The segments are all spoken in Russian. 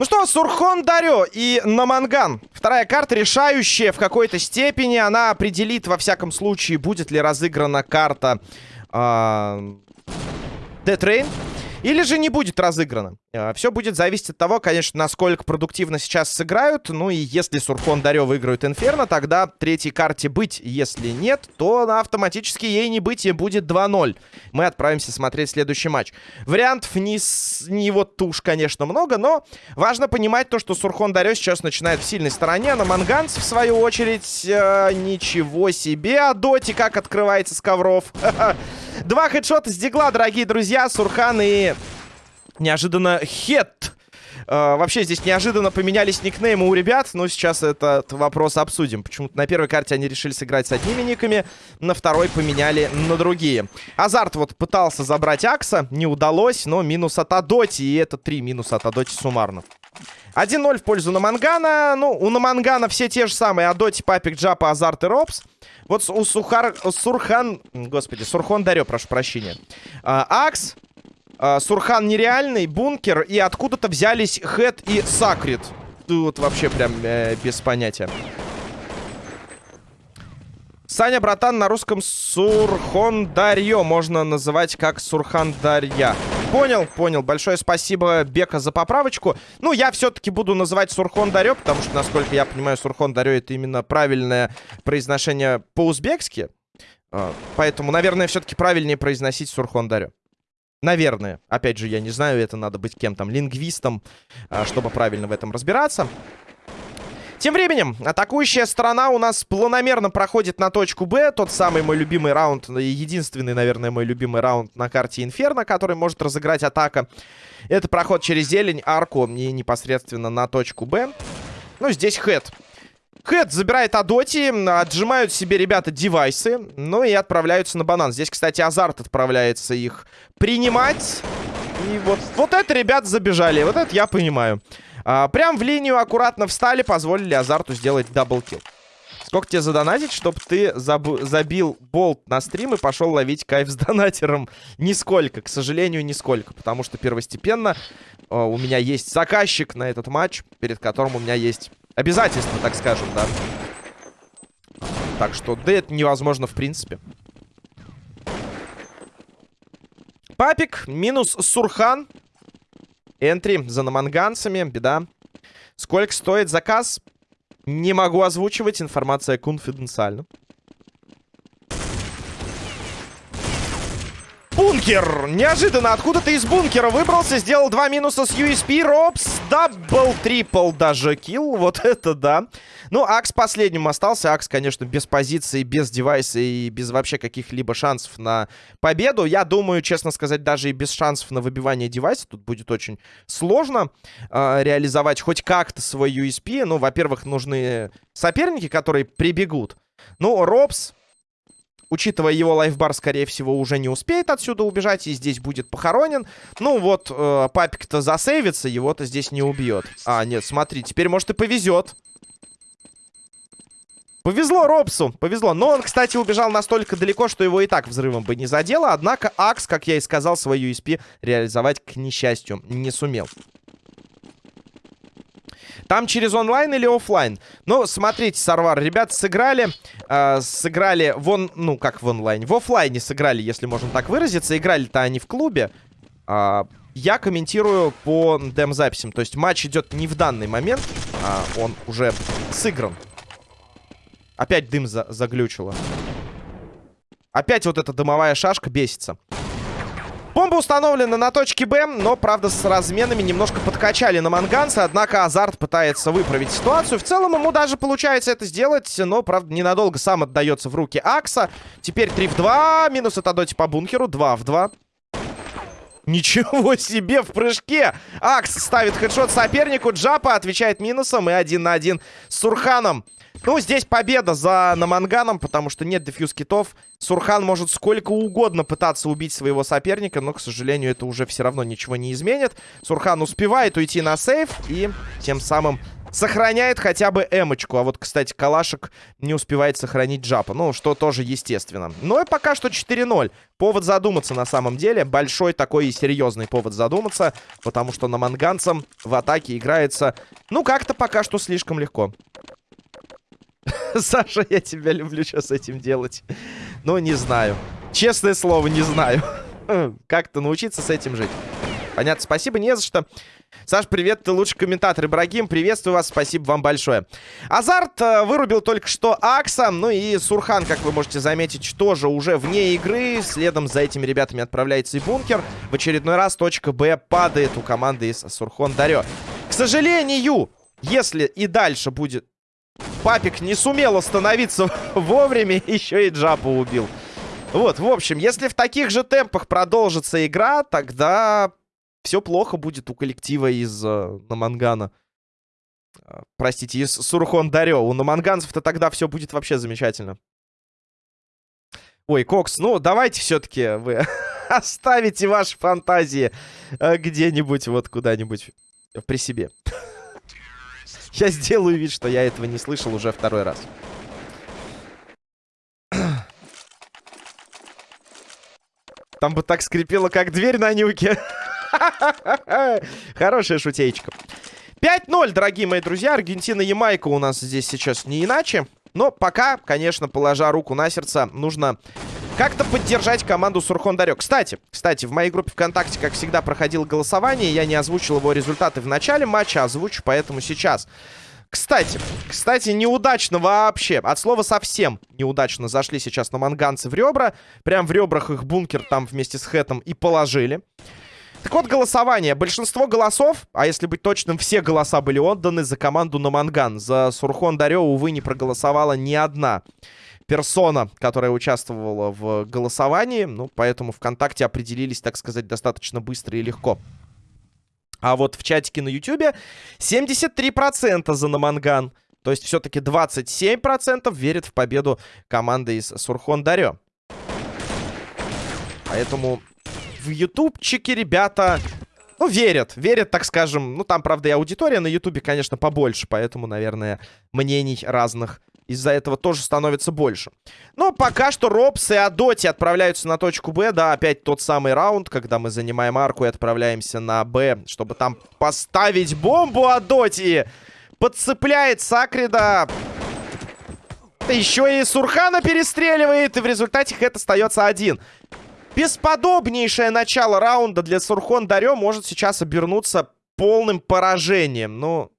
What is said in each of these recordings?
Ну что, Сурхон Дарё и Наманган. Вторая карта решающая в какой-то степени. Она определит, во всяком случае, будет ли разыграна карта э, Rain. Или же не будет разыграно. А, Все будет зависеть от того, конечно, насколько продуктивно сейчас сыграют. Ну и если Сурхон Дарё выиграют Инферно, тогда третьей карте быть. Если нет, то автоматически ей не быть и будет 2-0. Мы отправимся смотреть следующий матч. Вариантов не, с... не вот уж, конечно, много, но важно понимать то, что Сурхон Дарё сейчас начинает в сильной стороне. А на Манганц, в свою очередь, э, ничего себе. А Доти как открывается с ковров. Два хедшота с дигла, дорогие друзья. Сурхан и неожиданно Хет. Uh, вообще здесь неожиданно поменялись никнеймы у ребят, но сейчас этот вопрос обсудим. Почему-то на первой карте они решили сыграть с одними никами, на второй поменяли на другие. Азарт вот пытался забрать Акса, не удалось, но минус от Адоти, и это три минуса от Адоти суммарно. 1-0 в пользу Намангана. Ну, у Намангана все те же самые. Адоти, Папик, Джапа, Азарт и Робс. Вот у Сухар... Сурхан... Господи, Сурхондарё, прошу прощения. А, Акс, Сурхан нереальный, Бункер. И откуда-то взялись Хэт и Сакрит. Тут вообще прям э, без понятия. Саня, братан, на русском Сурхон Дарьё можно называть как Сурхан Дарья. Понял, понял. Большое спасибо, Бека, за поправочку. Ну, я все-таки буду называть Сурхон Дарё, потому что, насколько я понимаю, Сурхон Дарё это именно правильное произношение по-узбекски. А, поэтому, наверное, все-таки правильнее произносить Сурхон Дарё. Наверное. Опять же, я не знаю, это надо быть кем-то, лингвистом, а, чтобы правильно в этом разбираться. Тем временем, атакующая сторона у нас планомерно проходит на точку Б. Тот самый мой любимый раунд, единственный, наверное, мой любимый раунд на карте Инферно, который может разыграть атака. Это проход через зелень, арку и непосредственно на точку Б. Ну, здесь хэт. Хэт забирает Адоти, отжимают себе ребята девайсы, ну и отправляются на банан. Здесь, кстати, Азарт отправляется их принимать. И вот, вот это ребят забежали, вот это я понимаю. А, прям в линию аккуратно встали, позволили Азарту сделать double kill. Сколько тебе задонатить, чтобы ты забил болт на стрим и пошел ловить кайф с донатером? Нисколько, к сожалению, нисколько. Потому что первостепенно э, у меня есть заказчик на этот матч, перед которым у меня есть обязательства, так скажем, да. Так что, да, это невозможно в принципе. Папик минус Сурхан. Entry за наманганцами. Беда. Сколько стоит заказ? Не могу озвучивать. Информация конфиденциальна. Бункер! Неожиданно откуда-то из бункера выбрался, сделал два минуса с USP. Робс, double, triple даже kill. Вот это да. Ну, Акс последним остался. Акс, конечно, без позиции, без девайса и без вообще каких-либо шансов на победу. Я думаю, честно сказать, даже и без шансов на выбивание девайса тут будет очень сложно э, реализовать хоть как-то свой USP. Ну, во-первых, нужны соперники, которые прибегут. Ну, Робс Учитывая его лайфбар, скорее всего, уже не успеет отсюда убежать и здесь будет похоронен. Ну вот, э, папик-то засейвится, его-то здесь не убьет. А, нет, смотри, теперь, может, и повезет. Повезло Робсу, повезло. Но он, кстати, убежал настолько далеко, что его и так взрывом бы не задело. Однако Акс, как я и сказал, свою USP реализовать, к несчастью, не сумел. Там через онлайн или офлайн? Ну, смотрите, Сарвар, ребят сыграли, э, сыграли вон, ну, как в онлайне, в офлайне сыграли, если можно так выразиться. Играли-то они в клубе. Э, я комментирую по дем-записям. То есть матч идет не в данный момент, а он уже сыгран. Опять дым за заглючило. Опять вот эта дымовая шашка бесится. Бомба установлена на точке Б, но, правда, с разменами немножко подкачали на Манганца. Однако Азарт пытается выправить ситуацию. В целом ему даже получается это сделать, но, правда, ненадолго сам отдается в руки Акса. Теперь 3 в 2, минус от Адоти по бункеру, 2 в 2. Ничего себе в прыжке! Акс ставит хедшот сопернику, Джапа отвечает минусом и один на один с Сурханом. Ну, здесь победа за Наманганом, потому что нет дефьюз китов. Сурхан может сколько угодно пытаться убить своего соперника, но, к сожалению, это уже все равно ничего не изменит. Сурхан успевает уйти на сейф и тем самым сохраняет хотя бы эмочку. А вот, кстати, Калашек не успевает сохранить джапа. Ну, что тоже естественно. Но и пока что 4-0. Повод задуматься на самом деле. Большой такой и серьезный повод задуматься. Потому что на манганцам в атаке играется, ну, как-то пока что слишком легко. Саша, я тебя люблю сейчас этим делать. Но не знаю. Честное слово, не знаю. Как-то научиться с этим жить. Понятно, спасибо, не за что. Саш, привет, ты лучший комментатор. Ибрагим, приветствую вас, спасибо вам большое. Азарт э, вырубил только что Акса, ну и Сурхан, как вы можете заметить, тоже уже вне игры. Следом за этими ребятами отправляется и бункер. В очередной раз точка Б падает у команды из Сурхон Дарё. К сожалению, если и дальше будет... Папик не сумел остановиться вовремя, еще и Джапа убил. Вот, в общем, если в таких же темпах продолжится игра, тогда все плохо будет у коллектива из э, Намангана. Э, простите, из Сурхон Дарё. У наманганцев-то тогда все будет вообще замечательно. Ой, Кокс, ну давайте все-таки вы оставите ваши фантазии э, где-нибудь, вот куда-нибудь при себе. Я сделаю вид, что я этого не слышал уже второй раз. Там бы так скрипело, как дверь на нюке. Хорошая шутеечка. 5-0, дорогие мои друзья. Аргентина-Ямайка у нас здесь сейчас не иначе. Но пока, конечно, положа руку на сердце, нужно как-то поддержать команду Сурхон Дарек. Кстати, кстати, в моей группе ВКонтакте, как всегда, проходило голосование. Я не озвучил его результаты в начале матча, озвучу поэтому сейчас. Кстати, кстати, неудачно вообще. От слова совсем неудачно зашли сейчас на манганцы в ребра. Прям в ребрах их бункер там вместе с Хэтом и положили. Так вот, голосование. Большинство голосов, а если быть точным, все голоса были отданы за команду на Манган. За Сурхон Дарё, увы, не проголосовала ни одна персона, которая участвовала в голосовании. Ну, поэтому ВКонтакте определились, так сказать, достаточно быстро и легко. А вот в чатике на Ютубе 73% за Наманган. То есть все-таки 27% верят в победу команды из Сурхон Дарё. Поэтому в ютубчике ребята, ну, верят. Верят, так скажем. Ну, там, правда, и аудитория на ютубе, конечно, побольше. Поэтому, наверное, мнений разных из-за этого тоже становится больше. Но пока что Робс и Адоти отправляются на точку Б. Да, опять тот самый раунд, когда мы занимаем арку и отправляемся на Б, чтобы там поставить бомбу Адоти. Подцепляет Сакрида. Еще и Сурхана перестреливает, и в результате Хэт остается один. Бесподобнейшее начало раунда для Сурхон Дарё может сейчас обернуться полным поражением. Ну,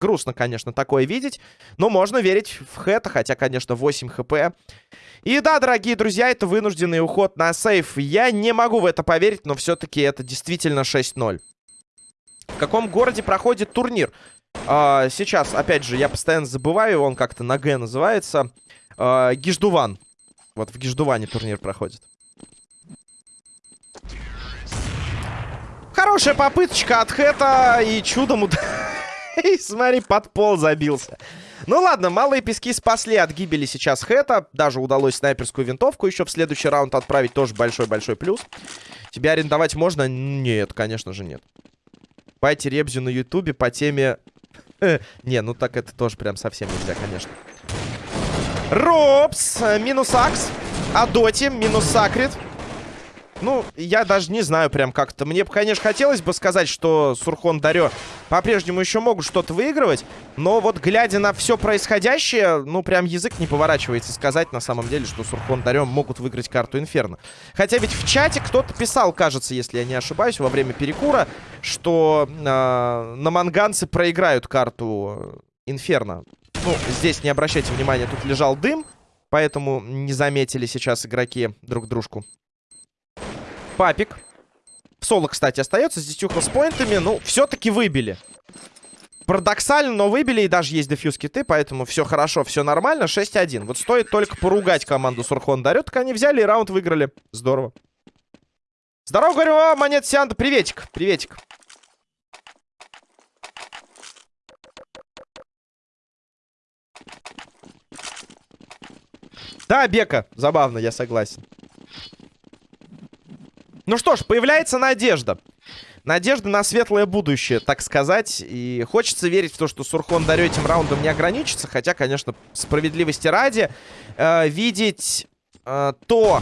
грустно, конечно, такое видеть. Но можно верить в Хэта, хотя, конечно, 8 хп. И да, дорогие друзья, это вынужденный уход на сейф. Я не могу в это поверить, но все-таки это действительно 6-0. В каком городе проходит турнир? А, сейчас, опять же, я постоянно забываю, он как-то на Г называется. А, Гиждуван. Вот в Гиждуване турнир проходит. Хорошая попыточка от Хэта и чудом... И смотри, под пол забился. Ну ладно, малые пески спасли от гибели сейчас Хэта. Даже удалось снайперскую винтовку еще в следующий раунд отправить. Тоже большой-большой плюс. Тебя арендовать можно? Нет, конечно же нет. Пайте Ребзю на ютубе по теме... Не, ну так это тоже прям совсем нельзя, конечно. Робс, э, минус Акс. Адоти, минус Сакрит. Ну, я даже не знаю прям как-то. Мне, конечно, хотелось бы сказать, что Сурхон Дарё по-прежнему еще могут что-то выигрывать. Но вот глядя на все происходящее, ну, прям язык не поворачивается сказать на самом деле, что Сурхон Дарё могут выиграть карту Инферно. Хотя ведь в чате кто-то писал, кажется, если я не ошибаюсь, во время перекура, что э, на манганцы проиграют карту Инферно. Ну, здесь не обращайте внимания, тут лежал дым, поэтому не заметили сейчас игроки друг дружку. Папик. В соло, кстати, остается с 10 хелспоинтами. Ну, все-таки выбили. Парадоксально, но выбили, и даже есть дефьюз киты, поэтому все хорошо, все нормально. 6-1. Вот стоит только поругать команду Сурхон Дарет, так они взяли и раунд выиграли. Здорово. Здорово, говорю, вам, монет Сианта. Приветик, приветик. Да, Бека, забавно, я согласен. Ну что ж, появляется надежда. Надежда на светлое будущее, так сказать. И хочется верить в то, что Сурхон Дарё этим раундом не ограничится. Хотя, конечно, справедливости ради, э, видеть э, то,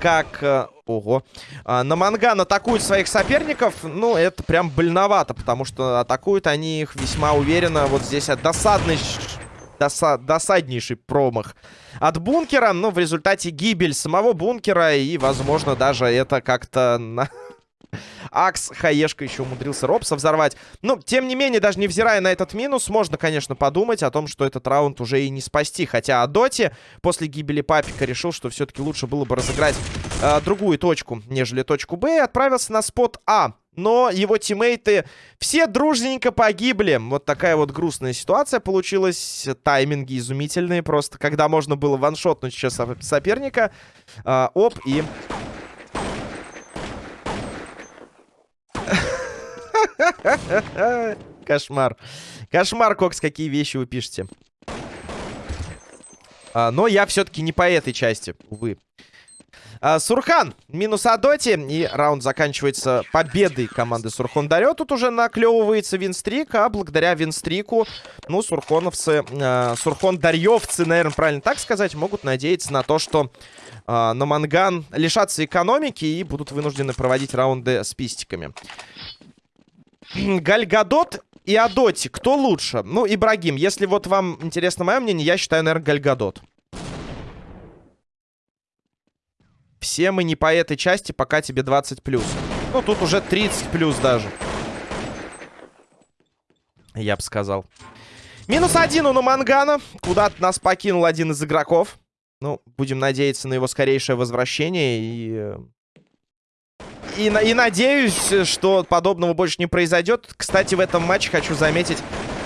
как... Э, ого. Э, на Манган атакуют своих соперников, ну, это прям больновато. Потому что атакуют они их весьма уверенно. Вот здесь от досадный... Доса досаднейший промах от бункера, но в результате гибель самого бункера и, возможно, даже это как-то на... Акс, Хаешка еще умудрился Робса взорвать. Но, тем не менее, даже невзирая на этот минус, можно, конечно, подумать о том, что этот раунд уже и не спасти. Хотя Адоти после гибели Папика решил, что все-таки лучше было бы разыграть э, другую точку, нежели точку Б, и отправился на спот А. Но его тиммейты все дружненько погибли. Вот такая вот грустная ситуация получилась. Тайминги изумительные просто. Когда можно было ваншотнуть сейчас соперника. Э, оп, и Кошмар. Кошмар, Кокс, какие вещи вы пишете. А, но я все-таки не по этой части, увы. А, Сурхан, минус Адоти. И раунд заканчивается победой команды Сурхон Дарё. Тут уже наклевывается винстрик, а благодаря винстрику, ну, сурхоновцы, а, Сурхон Дарьевцы, наверное, правильно так сказать, могут надеяться на то, что а, на Манган лишатся экономики и будут вынуждены проводить раунды с пистиками. Гальгадот и Адоти. Кто лучше? Ну, Ибрагим, если вот вам интересно мое мнение, я считаю, наверное, Гальгадот. Все мы не по этой части, пока тебе 20+. плюс. Ну, тут уже 30+, плюс даже. Я бы сказал. Минус один у Намангана. Куда-то нас покинул один из игроков. Ну, будем надеяться на его скорейшее возвращение и э, и, и надеюсь, что подобного больше не произойдет. Кстати, в этом матче хочу заметить,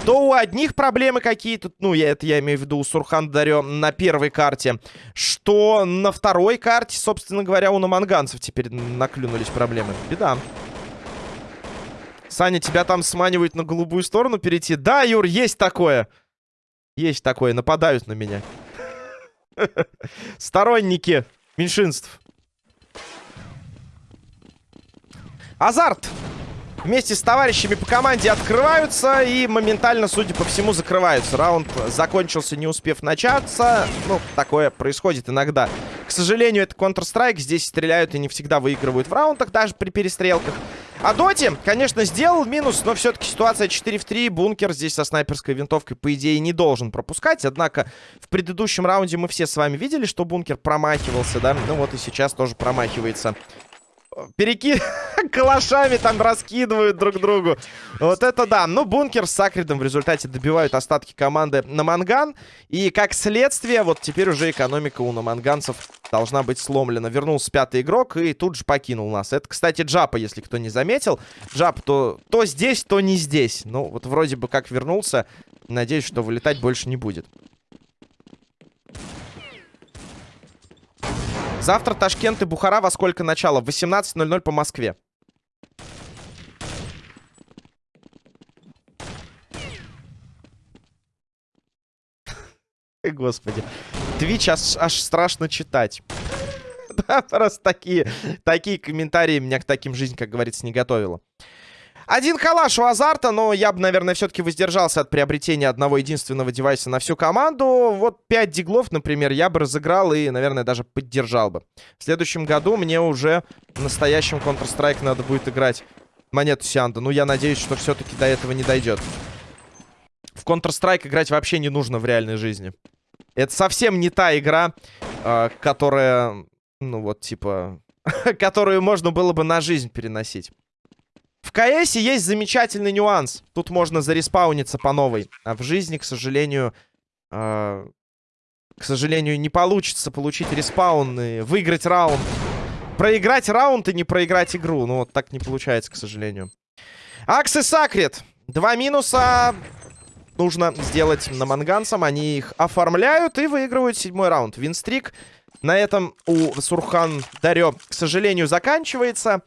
то у одних проблемы какие-то, ну, я это я имею в виду у Сурхан Дарё на первой карте, что на второй карте, собственно говоря, у наманганцев теперь наклюнулись проблемы. Беда. Саня, тебя там сманивают на голубую сторону перейти? Да, Юр, есть такое. Есть такое, нападают на меня. Сторонники меньшинств. Азарт вместе с товарищами по команде открываются и моментально, судя по всему, закрываются. Раунд закончился, не успев начаться. Ну, такое происходит иногда. К сожалению, это Counter-Strike. Здесь стреляют и не всегда выигрывают в раундах, даже при перестрелках. А Доти, конечно, сделал минус, но все-таки ситуация 4 в 3. Бункер здесь со снайперской винтовкой, по идее, не должен пропускать. Однако в предыдущем раунде мы все с вами видели, что Бункер промахивался, да? Ну вот и сейчас тоже промахивается переки... калашами там раскидывают друг другу. Вот это да. Ну, бункер с Сакридом в результате добивают остатки команды на Манган. И как следствие, вот теперь уже экономика у наманганцев должна быть сломлена. Вернулся пятый игрок и тут же покинул нас. Это, кстати, Джапа, если кто не заметил. Джап то, то здесь, то не здесь. Ну, вот вроде бы как вернулся. Надеюсь, что вылетать больше не будет. Завтра Ташкент и Бухара во сколько начало? В 18.00 по Москве. Господи. Твич аж, аж страшно читать. Да, просто такие, такие комментарии меня к таким жизнь, как говорится, не готовила. Один калаш у Азарта, но я бы, наверное, все-таки воздержался от приобретения одного единственного девайса на всю команду. Вот 5 диглов, например, я бы разыграл и, наверное, даже поддержал бы. В следующем году мне уже в настоящем Counter-Strike надо будет играть монету Сианда. Ну, я надеюсь, что все-таки до этого не дойдет. В Counter-Strike играть вообще не нужно в реальной жизни. Это совсем не та игра, э, которая, ну вот, типа, которую можно было бы на жизнь переносить. В КС есть замечательный нюанс. Тут можно зареспауниться по новой. А в жизни, к сожалению... Э, к сожалению, не получится получить респаун и выиграть раунд. Проиграть раунд и не проиграть игру. Ну, вот так не получается, к сожалению. Акс Сакрет. Два минуса нужно сделать на манганцам. Они их оформляют и выигрывают седьмой раунд. Винстрик на этом у Сурхан Дарё, к сожалению, заканчивается.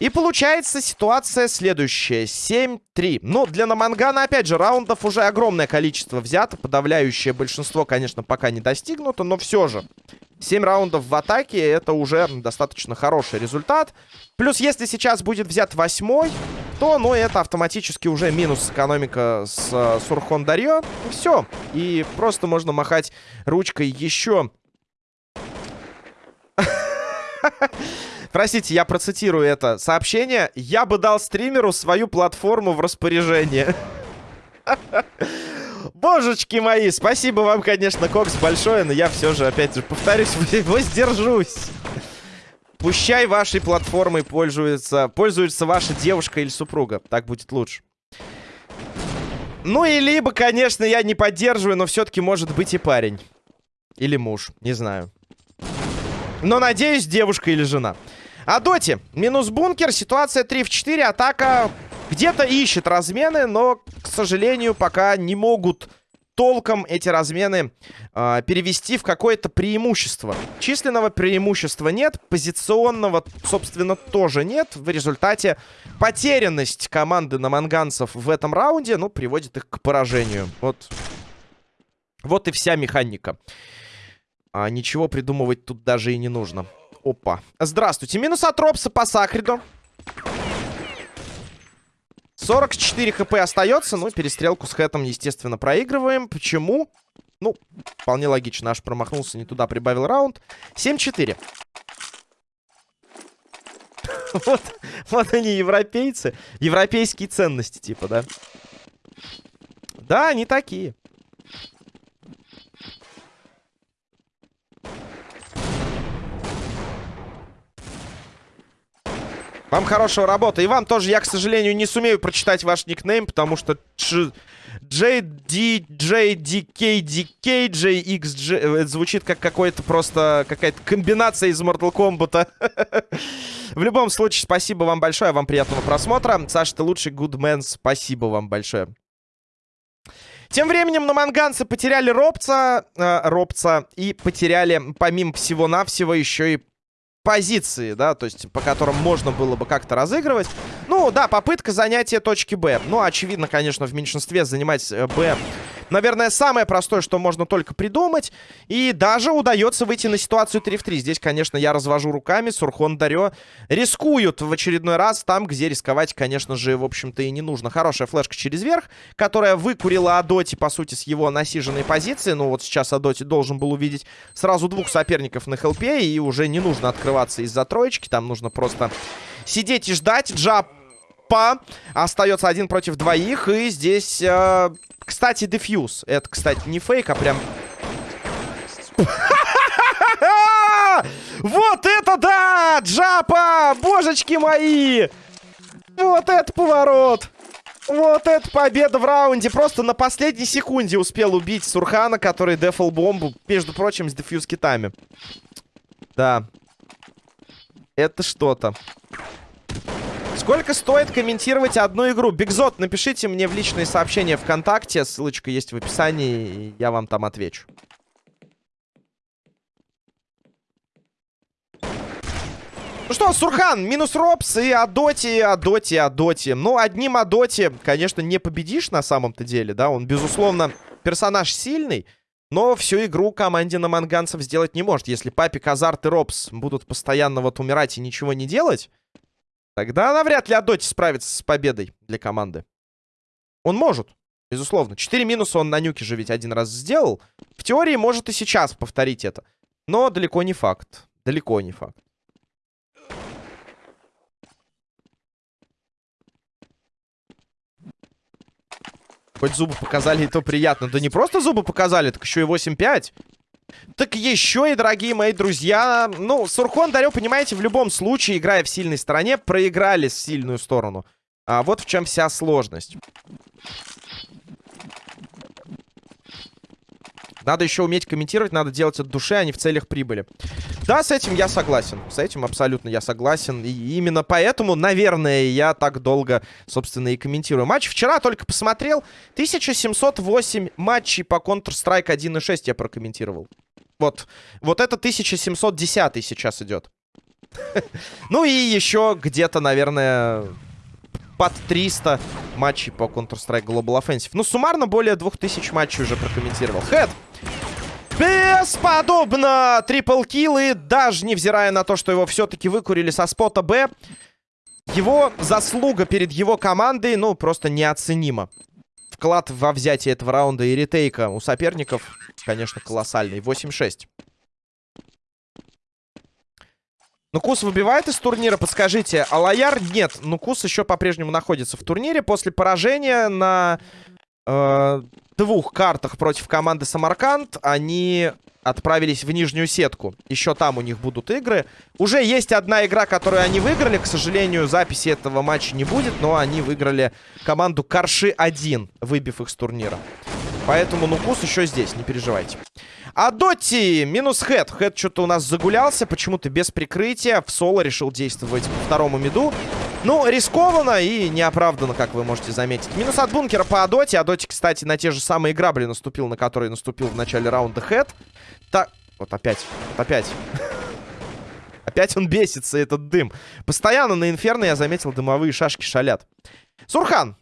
И получается ситуация следующая. 7-3. Ну, для Намангана, опять же, раундов уже огромное количество взято. Подавляющее большинство, конечно, пока не достигнуто, но все же. 7 раундов в атаке, это уже достаточно хороший результат. Плюс, если сейчас будет взят восьмой, то, ну, это автоматически уже минус экономика с uh, Сурхон Дарьё. И все. И просто можно махать ручкой еще. Простите, я процитирую это сообщение. Я бы дал стримеру свою платформу в распоряжение. Божечки мои, спасибо вам, конечно, Кокс, большое, но я все же, опять же, повторюсь, воздержусь. Пущай вашей платформой пользуется, пользуется ваша девушка или супруга. Так будет лучше. Ну и либо, конечно, я не поддерживаю, но все-таки может быть и парень. Или муж, не знаю. Но, надеюсь, девушка или жена. А доти, минус бункер, ситуация 3 в 4, атака где-то ищет размены, но, к сожалению, пока не могут толком эти размены э, перевести в какое-то преимущество. Численного преимущества нет, позиционного, собственно, тоже нет. В результате потерянность команды на манганцев в этом раунде, ну, приводит их к поражению. Вот, вот и вся механика. А, ничего придумывать тут даже и не нужно. Опа. Здравствуйте. Минус от Ропса по Сакриду. 44 хп остается. Ну, перестрелку с Хэтом, естественно, проигрываем. Почему? Ну, вполне логично. Аж промахнулся не туда, прибавил раунд. 7-4. вот, вот они, европейцы. Европейские ценности, типа, да? Да, они такие. Вам хорошего работы. И вам тоже, я, к сожалению, не сумею прочитать ваш никнейм, потому что JDJDKDKJXJ это звучит как какой-то просто какая-то комбинация из Mortal Kombat. В любом случае, спасибо вам большое, вам приятного просмотра. Саша, ты лучший гудмен, спасибо вам большое. Тем временем на манганцы потеряли Робца, э, Робца и потеряли, помимо всего-навсего, еще и позиции, да, то есть по которым можно было бы как-то разыгрывать. Ну, да, попытка занятия точки Б. Ну, очевидно, конечно, в меньшинстве занимать э, Б наверное, самое простое, что можно только придумать. И даже удается выйти на ситуацию 3 в 3. Здесь, конечно, я развожу руками. Сурхон Дарё рискуют в очередной раз там, где рисковать, конечно же, в общем-то, и не нужно. Хорошая флешка через верх, которая выкурила Адоти, по сути, с его насиженной позиции. Ну, вот сейчас Адоти должен был увидеть сразу двух соперников на хелпе, и уже не нужно открываться из-за троечки. Там нужно просто сидеть и ждать. Джаб Остается один против двоих. И здесь, э, кстати, дефьюз. Это, кстати, не фейк, а прям... Вот это да! Джапа! Божечки мои! Вот это поворот! Вот это победа в раунде. Просто на последней секунде успел убить Сурхана, который дефал бомбу, между прочим, с дефьюз китами. Да. Это что-то. Сколько стоит комментировать одну игру? Бигзот, напишите мне в личные сообщения ВКонтакте. Ссылочка есть в описании, и я вам там отвечу. Ну что, Сурхан, минус Робс и Адоти, Адоти, Адоти. Ну, одним Адоти, конечно, не победишь на самом-то деле, да. Он, безусловно, персонаж сильный, но всю игру команде на манганцев сделать не может. Если Папик, Азарт и Робс будут постоянно вот умирать и ничего не делать, Тогда она вряд ли Адоти справится с победой для команды. Он может, безусловно. Четыре минуса он на нюке же ведь один раз сделал. В теории может и сейчас повторить это. Но далеко не факт. Далеко не факт. Хоть зубы показали, и то приятно. Да не просто зубы показали, так еще и 8-5. Так еще и, дорогие мои друзья, ну, Сурхон Дарё, понимаете, в любом случае, играя в сильной стороне, проиграли с сильную сторону. А вот в чем вся сложность. Надо еще уметь комментировать, надо делать от души, а не в целях прибыли. Да, с этим я согласен. С этим абсолютно я согласен. И именно поэтому, наверное, я так долго, собственно, и комментирую. Матч вчера только посмотрел. 1708 матчей по Counter-Strike 1.6 я прокомментировал. Вот. Вот это 1710 сейчас идет. Ну и еще где-то, наверное, под 300 матчей по Counter-Strike Global Offensive. Ну, суммарно более 2000 матчей уже прокомментировал. Хэт! Бесподобно! Трипл килл, и даже невзирая на то, что его все-таки выкурили со спота Б, его заслуга перед его командой, ну, просто неоценима. Вклад во взятие этого раунда и ретейка у соперников, конечно, колоссальный. 8-6. Ну, Кус выбивает из турнира, подскажите. А Лояр нет. Ну, Кус еще по-прежнему находится в турнире. После поражения на э, двух картах против команды Самарканд они отправились в нижнюю сетку. Еще там у них будут игры. Уже есть одна игра, которую они выиграли. К сожалению, записи этого матча не будет, но они выиграли команду Карши-1, выбив их с турнира. Поэтому Нукус еще здесь, не переживайте. А Доти минус Хэт. Хэт что-то у нас загулялся, почему-то без прикрытия. В соло решил действовать по второму миду. Ну, рискованно и неоправданно, как вы можете заметить. Минус от бункера по Адоте. Адоте, кстати, на те же самые грабли наступил, на которые наступил в начале раунда Хэт. Так, вот опять, вот опять. Опять он бесится, этот дым. Постоянно на Инферно я заметил, дымовые шашки шалят. Сурхан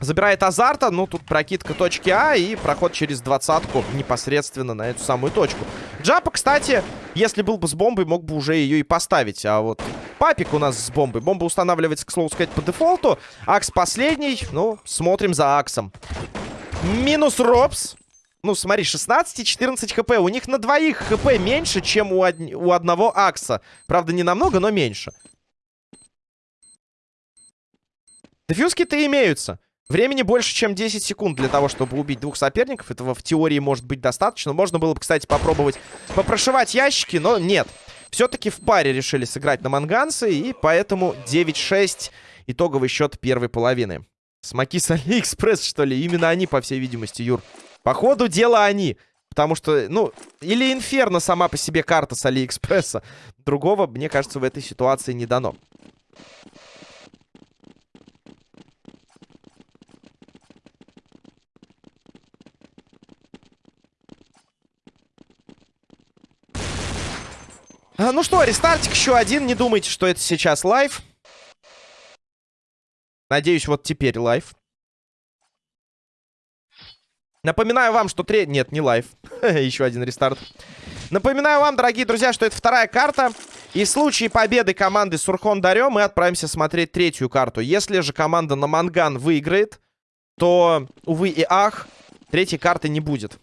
Забирает азарта, ну тут прокидка точки А и проход через двадцатку непосредственно на эту самую точку. Джапа, кстати, если был бы с бомбой, мог бы уже ее и поставить. А вот папик у нас с бомбой. Бомба устанавливается, к слову сказать, по дефолту. Акс последний. Ну, смотрим за Аксом. Минус Робс. Ну, смотри, 16 и 14 хп. У них на двоих хп меньше, чем у, од... у одного Акса. Правда, не намного, но меньше. Дефьюзки-то имеются. Времени больше, чем 10 секунд для того, чтобы убить двух соперников. Этого в теории может быть достаточно. Можно было бы, кстати, попробовать попрошивать ящики, но нет. Все-таки в паре решили сыграть наманганцы, и поэтому 9-6 итоговый счет первой половины. Смоки с Алиэкспресс, что ли? Именно они, по всей видимости, Юр. По ходу дела они. Потому что, ну, или Инферно сама по себе карта с Алиэкспресса. Другого, мне кажется, в этой ситуации не дано. Ну что, рестартик еще один. Не думайте, что это сейчас live. Надеюсь, вот теперь live. Напоминаю вам, что третий... Нет, не live. еще один рестарт. Напоминаю вам, дорогие друзья, что это вторая карта. И в случае победы команды Сурхондарё мы отправимся смотреть третью карту. Если же команда Наманган выиграет, то, увы и ах, третьей карты не будет.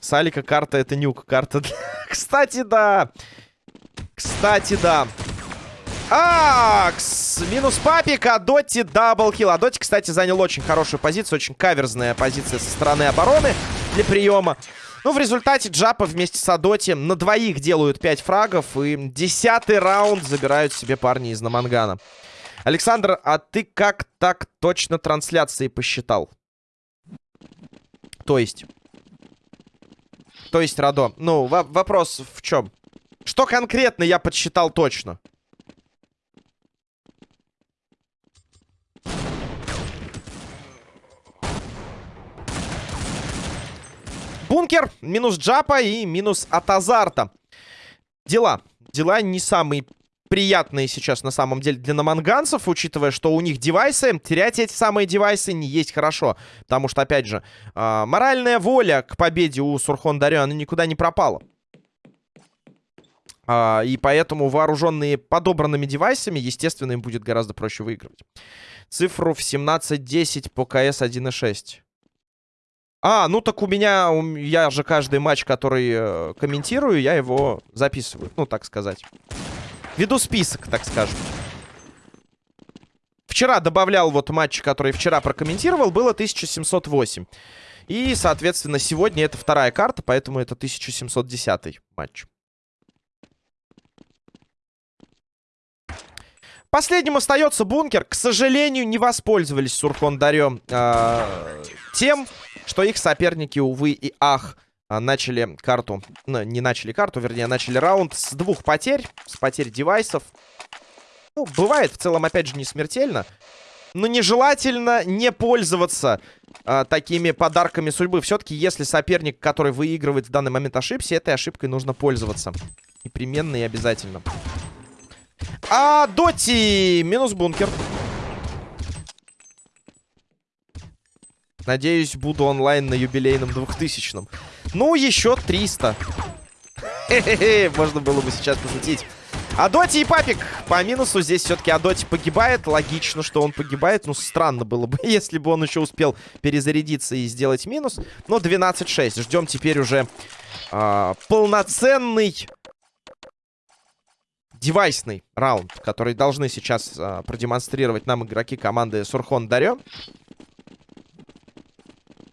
С Алика карта это Nuke. Карта... Кстати, да. Кстати, да. Акс! Минус папик, Адоти double kill. Адоти, кстати, занял очень хорошую позицию. Очень каверзная позиция со стороны обороны для приема. Ну, в результате Джапа вместе с Адоти на двоих делают 5 фрагов. И десятый раунд забирают себе парни из Намангана. Александр, а ты как так точно трансляции посчитал? То есть? То есть, Радо, ну, вопрос в чем? Что конкретно я подсчитал точно? Бункер, минус джапа и минус от азарта. Дела. Дела не самые приятные сейчас на самом деле для наманганцев, учитывая, что у них девайсы. Терять эти самые девайсы не есть хорошо. Потому что, опять же, э, моральная воля к победе у Сурхон Дарё, она никуда не пропала. А, и поэтому вооруженные подобранными девайсами, естественно, им будет гораздо проще выигрывать. Цифру в 17-10 по КС 1.6. А, ну так у меня, я же каждый матч, который э, комментирую, я его записываю, ну так сказать. Веду список, так скажем. Вчера добавлял вот матч, который вчера прокомментировал, было 1708. И, соответственно, сегодня это вторая карта, поэтому это 1710 матч. Последним остается бункер. К сожалению, не воспользовались Сурхон Дарем э, тем, что их соперники, увы и ах, а, начали карту... Ну, не начали карту, вернее, начали раунд с двух потерь. С потерь девайсов. Ну, бывает в целом, опять же, не смертельно. Но нежелательно не пользоваться э, такими подарками судьбы. Все-таки, если соперник, который выигрывает в данный момент, ошибся, этой ошибкой нужно пользоваться. Непременно и обязательно. А Доти минус бункер. Надеюсь, буду онлайн на юбилейном 2000-м. Ну, еще 300. Хе-хе-хе, можно было бы сейчас пошутить. Адоти и Папик по минусу. Здесь все-таки Адоти погибает. Логично, что он погибает. Ну, странно было бы, если бы он еще успел перезарядиться и сделать минус. Но 12-6. Ждем теперь уже э, полноценный девайсный раунд, который должны сейчас э, продемонстрировать нам игроки команды Сурхон Дарё.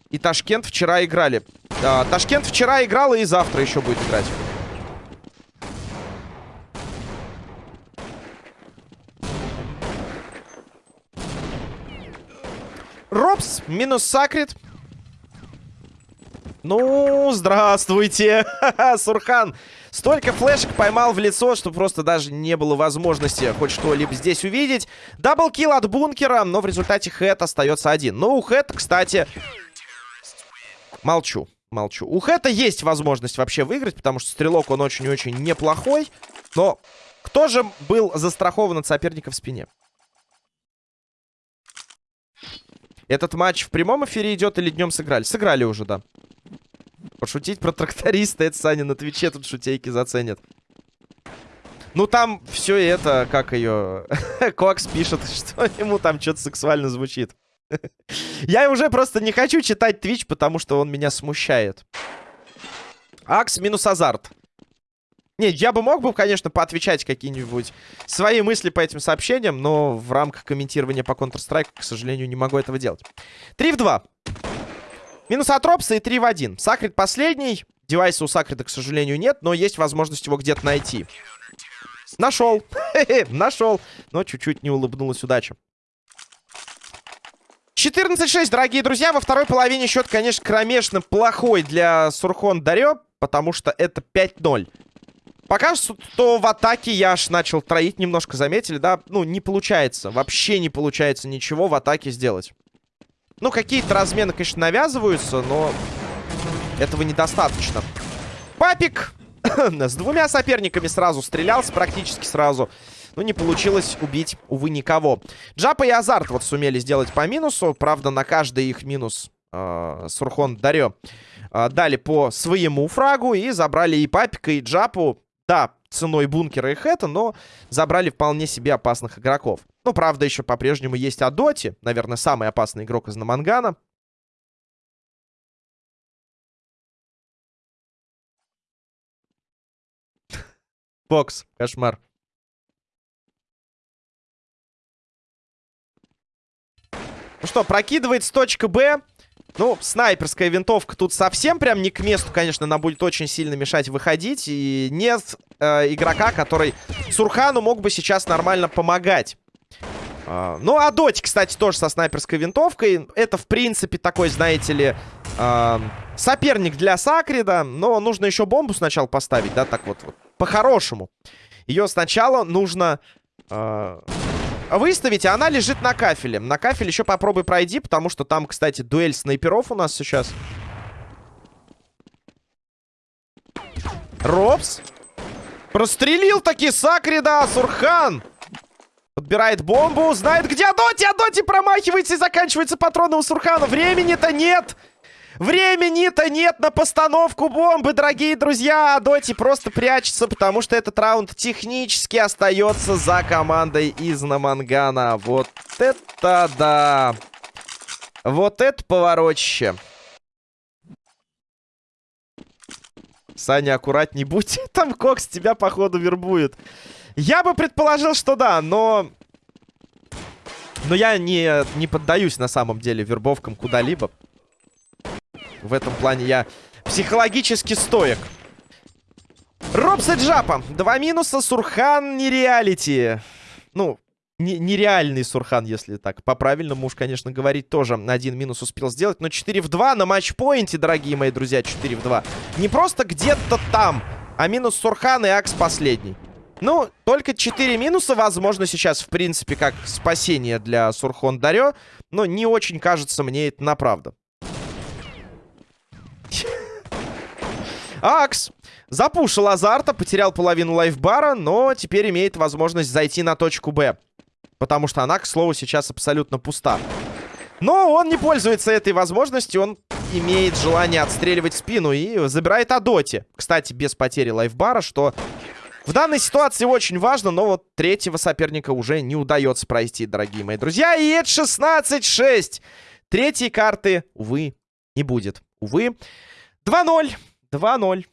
И Ташкент вчера играли. А, Ташкент вчера играл и завтра еще будет играть. Робс минус Сакрит. Ну, здравствуйте, Сурхан. Столько флешек поймал в лицо, что просто даже не было возможности хоть что-либо здесь увидеть. Даблкил от бункера, но в результате Хэт остается один. Ну, у Хэт, кстати, Молчу, молчу. У Хэта есть возможность вообще выиграть, потому что стрелок он очень-очень неплохой. Но кто же был застрахован от соперника в спине? Этот матч в прямом эфире идет или днем сыграли? Сыграли уже, да. Пошутить про тракториста, это Саня на Твиче тут шутейки заценят. Ну, там все это, как ее... Кокс пишет, что ему там что-то сексуально звучит. Я уже просто не хочу читать Twitch, потому что он меня смущает. Акс минус азарт. Не, я бы мог бы, конечно, поотвечать какие-нибудь свои мысли по этим сообщениям, но в рамках комментирования по Counter-Strike, к сожалению, не могу этого делать. 3 в 2. Минус от Ропса и 3 в 1. Сакрит последний. Девайса у Сакрита, к сожалению, нет, но есть возможность его где-то найти. Нашел. Нашел. Но чуть-чуть не улыбнулась удача. 14-6, дорогие друзья. Во второй половине счет, конечно, кромешно плохой для Сурхон Дарё, потому что это 5-0. Пока что в атаке я аж начал троить немножко, заметили, да? Ну, не получается, вообще не получается ничего в атаке сделать. Ну, какие-то размены, конечно, навязываются, но этого недостаточно. Папик с двумя соперниками сразу стрелялся, практически сразу. Но не получилось убить, увы, никого. Джапа и Азарт вот сумели сделать по минусу. Правда, на каждый их минус э, Сурхон Дарё э, дали по своему фрагу. И забрали и Папика, и Джапу. Да, ценой бункера и хэта, но забрали вполне себе опасных игроков. Ну, правда, еще по-прежнему есть Адоти. Наверное, самый опасный игрок из Намангана. Бокс, кошмар. Ну что, прокидывает с точка Б. Ну, снайперская винтовка тут совсем прям не к месту, конечно, она будет очень сильно мешать выходить. И нет э, игрока, который Сурхану мог бы сейчас нормально помогать. Uh, ну, а Доти, кстати, тоже со снайперской винтовкой. Это, в принципе, такой, знаете ли, uh, соперник для Сакрида. Но нужно еще бомбу сначала поставить, да, так вот, вот по-хорошему. Ее сначала нужно... Uh, выставить, а она лежит на кафеле. На кафеле еще попробуй пройди, потому что там, кстати, дуэль снайперов у нас сейчас. Робс. Прострелил таки Сакрида, Сурхан. Подбирает бомбу, знает где Адоти. Адоти промахивается и заканчивается патроны у Сурхана. Времени-то нет. Времени-то нет на постановку бомбы, дорогие друзья. Доти просто прячется, потому что этот раунд технически остается за командой из Намангана. Вот это да. Вот это поворотище. Саня, аккуратней будь. Там Кокс тебя, походу, вербует. Я бы предположил, что да, но... Но я не, не поддаюсь на самом деле вербовкам куда-либо. В этом плане я психологически стоек. Робса Джапа. Два минуса. Сурхан нереалити. Ну, не, нереальный Сурхан, если так по-правильному уж, конечно, говорить, тоже один минус успел сделать. Но 4 в 2 на матчпоинте, дорогие мои друзья, 4 в 2. Не просто где-то там, а минус Сурхан и Акс последний. Ну, только 4 минуса, возможно, сейчас, в принципе, как спасение для Сурхон Дарё. Но не очень кажется мне это на правду. Акс запушил азарта, потерял половину лайфбара, но теперь имеет возможность зайти на точку Б. Потому что она, к слову, сейчас абсолютно пуста. Но он не пользуется этой возможностью. Он имеет желание отстреливать спину и забирает Адоти. Кстати, без потери лайфбара, что в данной ситуации очень важно, но вот третьего соперника уже не удается пройти, дорогие мои друзья. И это 16-6. Третьей карты, увы, не будет. Увы. 2-0. 2-0.